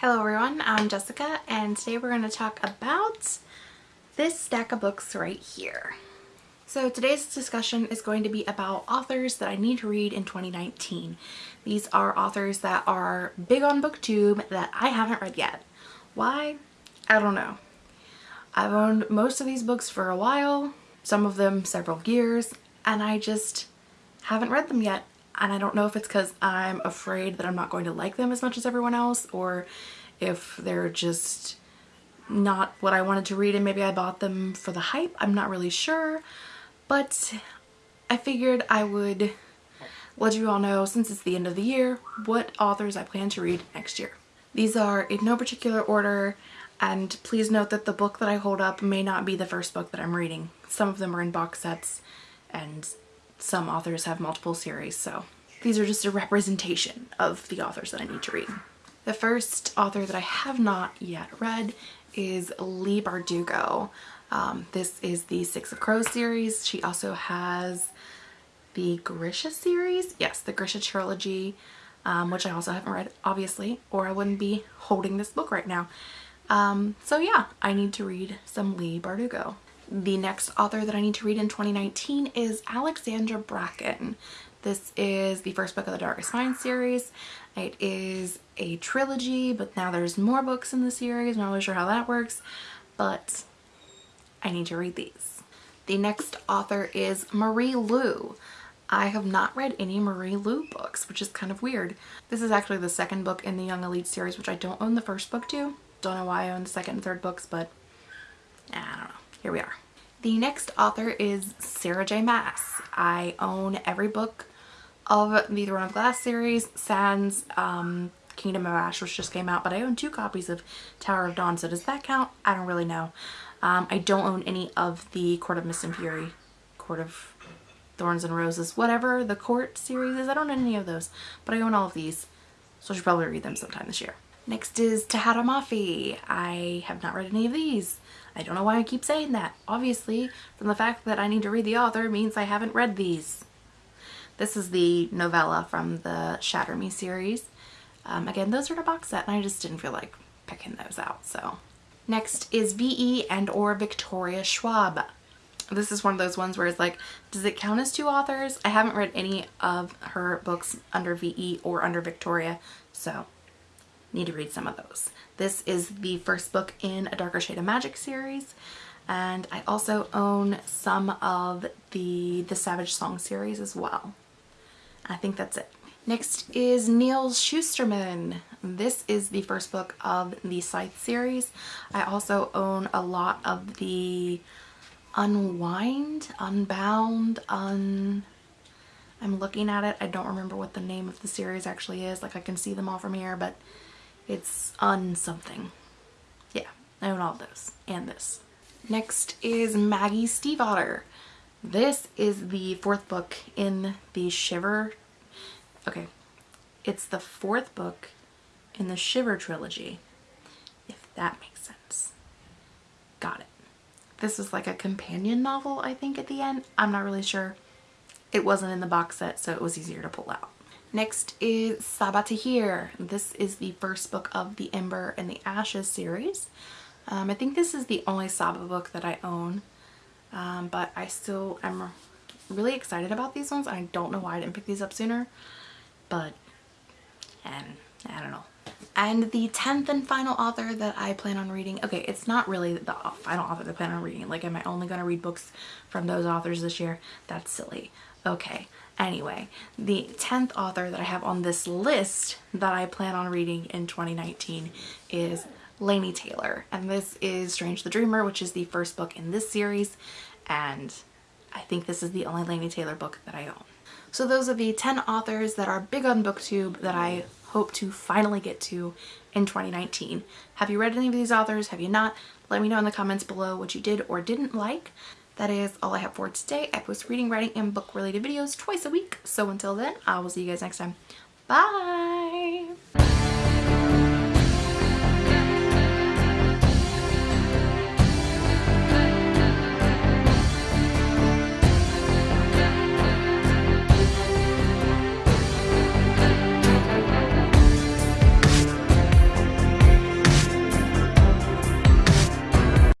Hello everyone, I'm Jessica and today we're going to talk about this stack of books right here. So today's discussion is going to be about authors that I need to read in 2019. These are authors that are big on booktube that I haven't read yet. Why? I don't know. I've owned most of these books for a while, some of them several years, and I just haven't read them yet and I don't know if it's because I'm afraid that I'm not going to like them as much as everyone else or if they're just not what I wanted to read and maybe I bought them for the hype. I'm not really sure but I figured I would let you all know since it's the end of the year what authors I plan to read next year. These are in no particular order and please note that the book that I hold up may not be the first book that I'm reading. Some of them are in box sets and some authors have multiple series, so these are just a representation of the authors that I need to read. The first author that I have not yet read is Leigh Bardugo. Um, this is the Six of Crows series. She also has the Grisha series. Yes, the Grisha trilogy, um, which I also haven't read, obviously, or I wouldn't be holding this book right now. Um, so yeah, I need to read some Leigh Bardugo. The next author that I need to read in 2019 is Alexandra Bracken. This is the first book of the Darkest Mind series. It is a trilogy, but now there's more books in the series. I'm not really sure how that works, but I need to read these. The next author is Marie Lu. I have not read any Marie Lu books, which is kind of weird. This is actually the second book in the Young Elite series, which I don't own the first book to. Don't know why I own the second and third books, but I don't know here we are. The next author is Sarah J Maas. I own every book of the Throne of Glass series, sans um, Kingdom of Ash, which just came out, but I own two copies of Tower of Dawn, so does that count? I don't really know. Um, I don't own any of the Court of Mist and Fury, Court of Thorns and Roses, whatever the Court series is. I don't own any of those, but I own all of these, so I should probably read them sometime this year. Next is Tahereh Mafi. I have not read any of these. I don't know why I keep saying that. Obviously, from the fact that I need to read the author means I haven't read these. This is the novella from the Shatter Me series. Um, again, those are in a box set and I just didn't feel like picking those out, so. Next is V.E. and or Victoria Schwab. This is one of those ones where it's like, does it count as two authors? I haven't read any of her books under V.E. or under Victoria, so need to read some of those. This is the first book in a Darker Shade of Magic series and I also own some of the the Savage Song series as well. I think that's it. Next is Neal Shusterman. This is the first book of the Scythe series. I also own a lot of the Unwind, Unbound, Un... I'm looking at it. I don't remember what the name of the series actually is. Like I can see them all from here, but it's on something. Yeah, I own all of those and this. Next is Maggie Stiefvater. This is the fourth book in the Shiver. Okay, it's the fourth book in the Shiver trilogy, if that makes sense. Got it. This is like a companion novel, I think, at the end. I'm not really sure. It wasn't in the box set, so it was easier to pull out. Next is Sabaa Tahir. This is the first book of the Ember in the Ashes series. Um, I think this is the only Sabaa book that I own, um, but I still am really excited about these ones. I don't know why I didn't pick these up sooner, but and I don't know. And the 10th and final author that I plan on reading, okay, it's not really the final author that I plan on reading. Like, am I only going to read books from those authors this year? That's silly. Okay, Anyway, the 10th author that I have on this list that I plan on reading in 2019 is Laini Taylor. And this is Strange the Dreamer, which is the first book in this series. And I think this is the only Laini Taylor book that I own. So those are the 10 authors that are big on booktube that I hope to finally get to in 2019. Have you read any of these authors? Have you not? Let me know in the comments below what you did or didn't like that is all I have for today. I post reading, writing, and book related videos twice a week. So until then, I will see you guys next time. Bye!